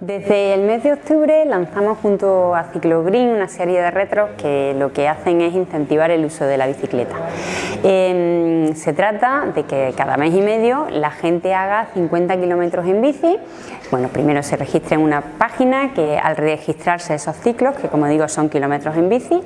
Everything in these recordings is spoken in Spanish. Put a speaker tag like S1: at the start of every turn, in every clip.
S1: Desde el mes de octubre lanzamos junto a Ciclogreen una serie de retros que lo que hacen es incentivar el uso de la bicicleta. Em, se trata de que cada mes y medio la gente haga 50 kilómetros en bici. Bueno, primero se registra en una página que al registrarse esos ciclos, que como digo son kilómetros en bici,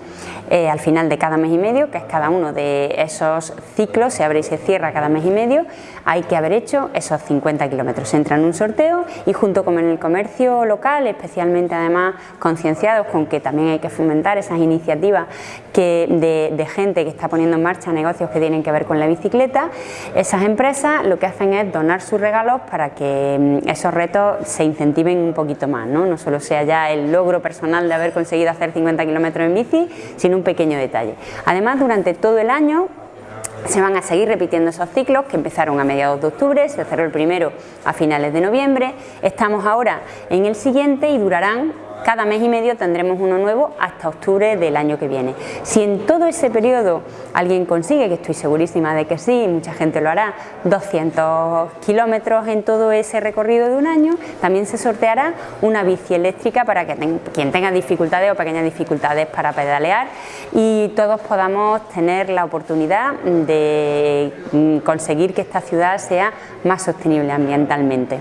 S1: eh, al final de cada mes y medio, que es cada uno de esos ciclos, se abre y se cierra cada mes y medio, hay que haber hecho esos 50 kilómetros. Entra en un sorteo y junto con el comercio local, especialmente además concienciados con que también hay que fomentar esas iniciativas que de, gente que está poniendo en marcha negocios que tienen que ver con la bicicleta, esas empresas lo que hacen es donar sus regalos para que mm, esos retos se incentiven un poquito más, no, no solo sea ya el logro personal de haber conseguido hacer 50 kilómetros en bici, sino un pequeño detalle. Además, durante todo el año se van a seguir repitiendo esos ciclos que empezaron a mediados de octubre, se cerró el primero a finales de noviembre, estamos ahora en el siguiente y durarán cada mes y medio tendremos uno nuevo hasta octubre del año que viene. Si en todo ese periodo alguien consigue, que estoy segurísima de que sí, mucha gente lo hará, 200 kilómetros en todo ese recorrido de un año, también se sorteará una bici eléctrica para que quien tenga dificultades o pequeñas dificultades para pedalear y todos podamos tener la oportunidad de mm, conseguir que esta ciudad sea más sostenible ambientalmente.